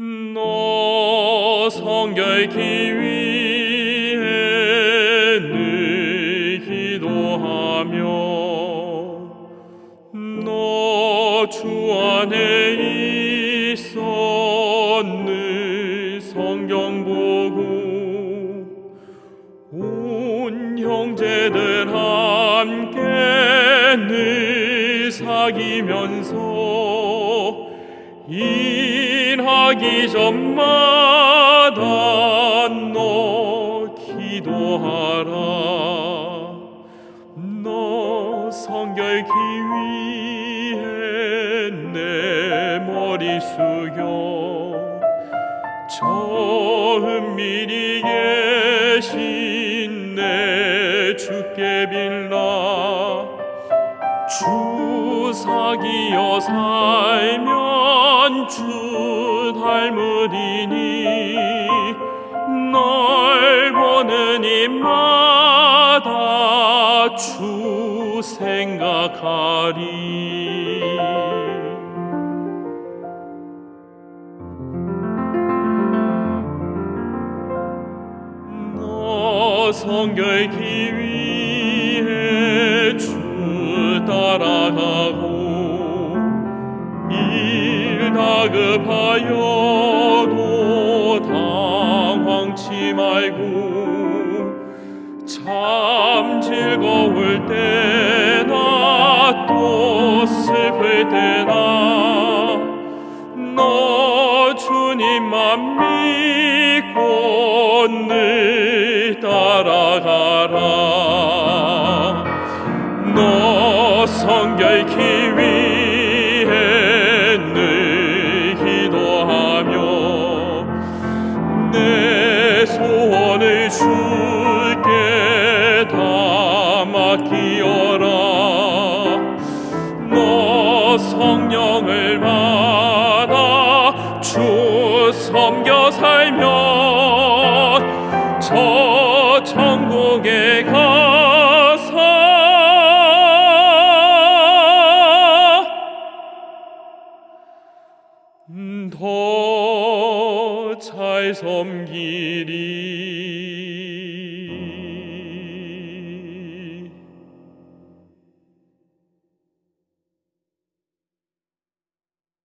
너 성결케 위해 늘 기도하며 너 주 안에 있어 늘 성경 보고 온 형제들 함께 늘 사귀면서 일 하기 전마다 너 기도하라. 너 성결케 위해 내 머리 숙여 저 은밀히 계신 내 주께 빌라 주 사기여 살면 주 닮으리니 널 보는 입마다 주 생각하리. 너 성결케 위해 주 따라가고 일 다급하여도 당황치 말고 참 즐거울 때나 또 슬플 때나 너 주님만 믿고 늘 따라가라 다 맡기어라. 너 성령을 받아 주 섬겨 살면 저 천국에 가서 더 잘 섬기리